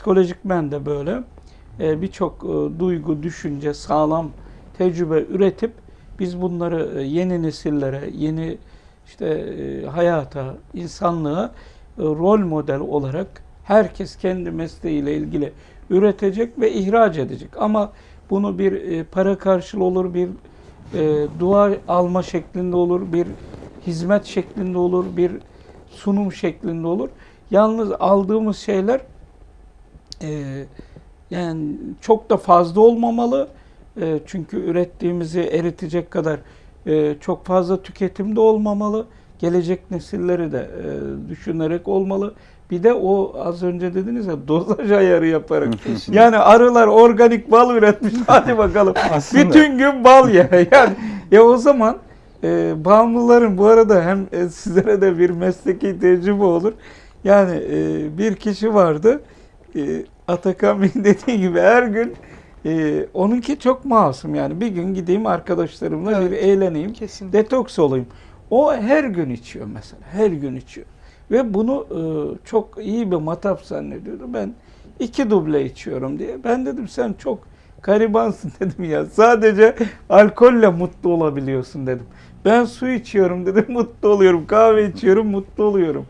psikolojikmen de böyle e, birçok e, duygu, düşünce, sağlam tecrübe üretip biz bunları e, yeni nesillere, yeni işte e, hayata, insanlığa e, rol model olarak herkes kendi mesleğiyle ilgili üretecek ve ihraç edecek. Ama bunu bir e, para karşılığı olur, bir e, dua alma şeklinde olur, bir hizmet şeklinde olur, bir sunum şeklinde olur. Yalnız aldığımız şeyler e, yani çok da fazla olmamalı. E, çünkü ürettiğimizi eritecek kadar e, çok fazla tüketimde olmamalı. Gelecek nesilleri de e, düşünerek olmalı. Bir de o az önce dediniz ya dozaj ayarı yaparak. yani arılar organik bal üretmiş. Hadi bakalım. Bütün gün bal ye. Yani ya o zaman e, bağımlıların bu arada hem e, sizlere de bir mesleki tecrübe olur. Yani e, bir kişi vardı. E, Atakan Bey'in dediği gibi her gün e, onunki çok masum yani. Bir gün gideyim arkadaşlarımla bir eğleneyim. Kesinlikle. Detoks olayım. O her gün içiyor mesela. Her gün içiyor. Ve bunu e, çok iyi bir matap zannediyordu. Ben iki duble içiyorum diye. Ben dedim sen çok garibansın dedim ya. Sadece alkolle mutlu olabiliyorsun dedim. Ben su içiyorum dedim mutlu oluyorum. Kahve içiyorum mutlu oluyorum.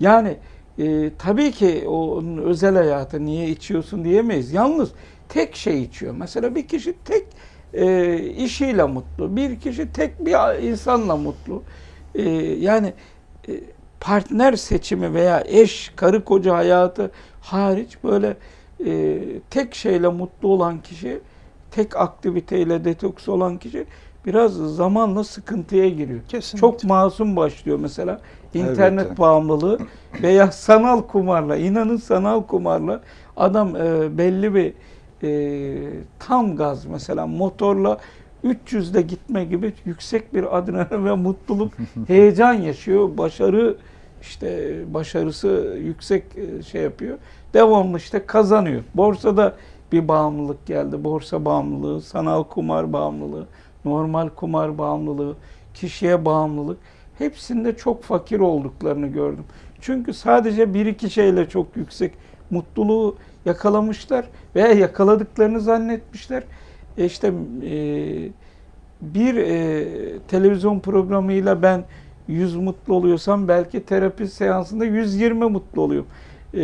Yani e, tabii ki onun özel hayatı niye içiyorsun diyemeyiz. Yalnız tek şey içiyor. Mesela bir kişi tek e, işiyle mutlu. Bir kişi tek bir insanla mutlu. E, yani e, partner seçimi veya eş, karı koca hayatı hariç böyle e, tek şeyle mutlu olan kişi, tek aktiviteyle detoks olan kişi biraz zamanla sıkıntıya giriyor. Kesinlikle. Çok masum başlıyor mesela internet Elbette. bağımlılığı veya sanal kumarla, inanın sanal kumarla adam e, belli bir e, tam gaz mesela motorla 300'de gitme gibi yüksek bir adrenalin ve mutluluk, heyecan yaşıyor. Başarı işte başarısı yüksek e, şey yapıyor. Devamlı işte kazanıyor. Borsada bir bağımlılık geldi. Borsa bağımlılığı, sanal kumar bağımlılığı, normal kumar bağımlılığı, kişiye bağımlılık. Hepsinde çok fakir olduklarını gördüm. Çünkü sadece bir iki şeyle çok yüksek mutluluğu yakalamışlar veya yakaladıklarını zannetmişler. E işte e, bir e, televizyon programıyla ben 100 mutlu oluyorsam belki terapi seansında 120 mutlu oluyorum. E,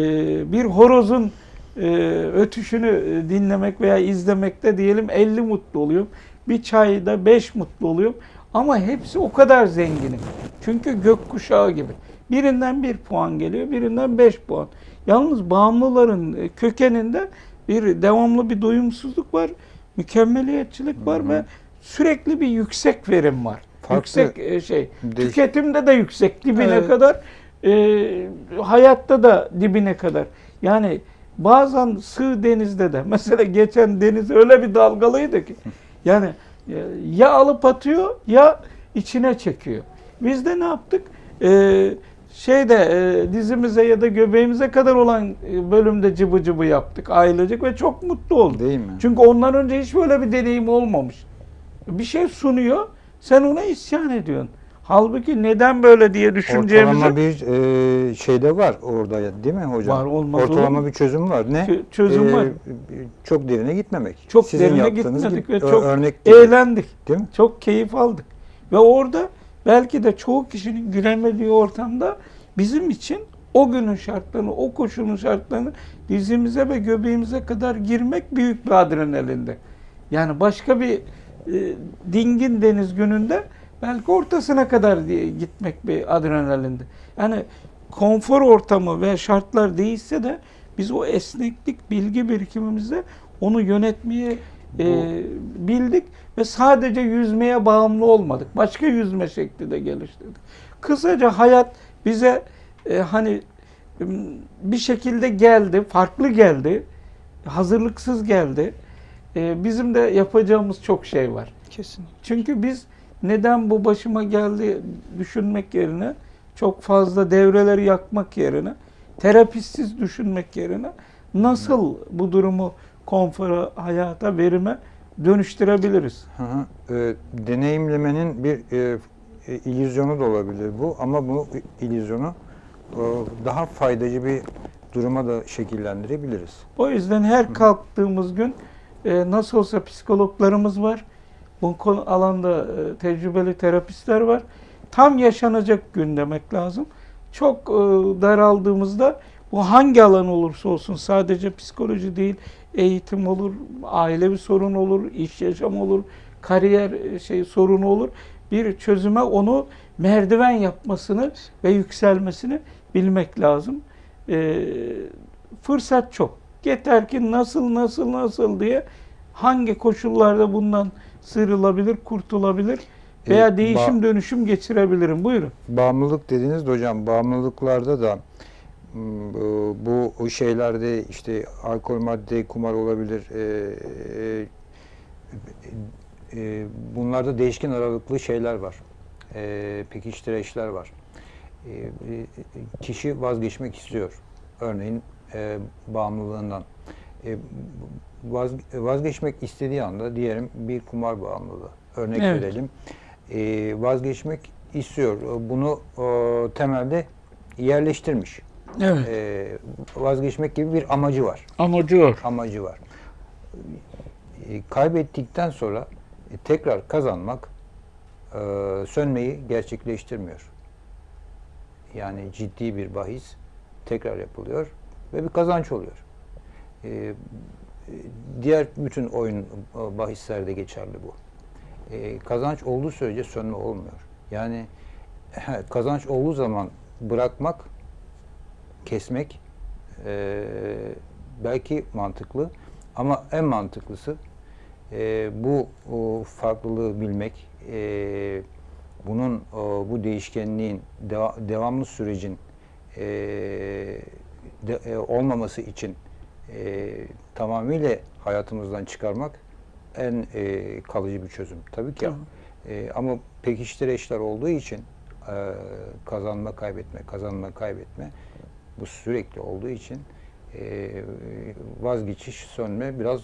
bir horozun e, ötüşünü e, dinlemek veya izlemekte diyelim 50 mutlu oluyorum. Bir çayda 5 mutlu oluyorum. Ama hepsi o kadar zenginim. Çünkü gökkuşağı gibi. Birinden bir puan geliyor, birinden 5 puan. Yalnız bağımlıların e, kökeninde bir devamlı bir doyumsuzluk var, mükemmeliyetçilik var ve sürekli bir yüksek verim var. Farklı- yüksek e, şey. Değiş- Tüketimde de yüksek dibine Evet. kadar, e, hayatta da dibine kadar. Yani bazen sığ denizde de mesela geçen deniz öyle bir dalgalıydı ki yani e, ya alıp atıyor ya içine çekiyor. Biz de ne yaptık? Ee, şeyde e, dizimize ya da göbeğimize kadar olan e, bölümde cıbı cıbı yaptık ailecek ve çok mutlu olduk. Değil mi? Çünkü ondan önce hiç böyle bir deneyim olmamış. Bir şey sunuyor, sen ona isyan ediyorsun. Halbuki neden böyle diye düşüneceğimizi Ortalama bir e, şey de var orada değil mi hocam? Var, olmaz olur Ortalama mu? bir çözüm var. Ne? Çö- çözüm E, var. Çok derine gitmemek. çok Sizin derine gitmedik gibi, ve çok örnek gibi, eğlendik. değil mi? Çok keyif aldık. Ve orada belki de çoğu kişinin gülemediği ortamda bizim için o günün şartlarını, o koşulun şartlarını dizimize ve göbeğimize kadar girmek büyük bir adrenalinde. Yani başka bir e, dingin deniz gününde belki ortasına kadar diye gitmek bir adrenalinde. Yani konfor ortamı ve şartlar değişse de biz o esneklik bilgi birikimimizde onu yönetmeye e, bildik ve sadece yüzmeye bağımlı olmadık. Başka yüzme şekli de geliştirdik. Kısaca hayat bize e, hani bir şekilde geldi, farklı geldi, hazırlıksız geldi. E, bizim de yapacağımız çok şey var. Kesinlikle. Çünkü biz neden bu başıma geldi düşünmek yerine çok fazla devreleri yakmak yerine terapistsiz düşünmek yerine nasıl bu durumu konfora, hayata, verime dönüştürebiliriz? Hı hı. E, deneyimlemenin bir e, e, illüzyonu da olabilir bu ama bu illüzyonu e, daha faydacı bir duruma da şekillendirebiliriz. O yüzden her kalktığımız gün e, nasıl olsa psikologlarımız var. Bu konu alanda e, tecrübeli terapistler var. Tam yaşanacak gün demek lazım. Çok e, daraldığımızda bu hangi alan olursa olsun sadece psikoloji değil, eğitim olur, ailevi sorun olur, iş yaşamı olur, kariyer e, şey sorunu olur. Bir çözüme onu merdiven yapmasını ve yükselmesini bilmek lazım. Fırsat çok. Yeter ki nasıl nasıl nasıl diye hangi koşullarda bundan sıyrılabilir, kurtulabilir E, veya ba- değişim dönüşüm geçirebilirim. Buyurun. Bağımlılık dediniz de hocam bağımlılıklarda da m, bu bu şeylerde işte alkol madde kumar olabilir. E, e, e, bunlarda değişken aralıklı şeyler var. E, pekiştireçler var. E, e, kişi vazgeçmek istiyor. Örneğin e, bağımlılığından. E, vaz, vazgeçmek istediği anda diyelim bir kumar bağımlılığı. Örnek Evet. verelim. E, vazgeçmek istiyor. Bunu e, temelde yerleştirmiş. Evet. E, vazgeçmek gibi bir amacı var. Amacı var. Amacı var. E, kaybettikten sonra e, tekrar kazanmak e, sönmeyi gerçekleştirmiyor. Yani ciddi bir bahis tekrar yapılıyor ve bir kazanç oluyor. E, diğer bütün oyun e, bahislerde geçerli bu. E, kazanç olduğu sürece sönme olmuyor. Yani kazanç olduğu zaman bırakmak, kesmek e, belki mantıklı ama en mantıklısı e, bu o, farklılığı bilmek, e, bunun o, bu değişkenliğin deva- devamlı sürecin e, de- e, olmaması için e, tamamıyla hayatımızdan çıkarmak en e, kalıcı bir çözüm. Tabii ki Tamam. e, ama pekiştireçler olduğu için e, kazanma kaybetme, kazanma kaybetme bu sürekli olduğu için e, vazgeçiş, sönme biraz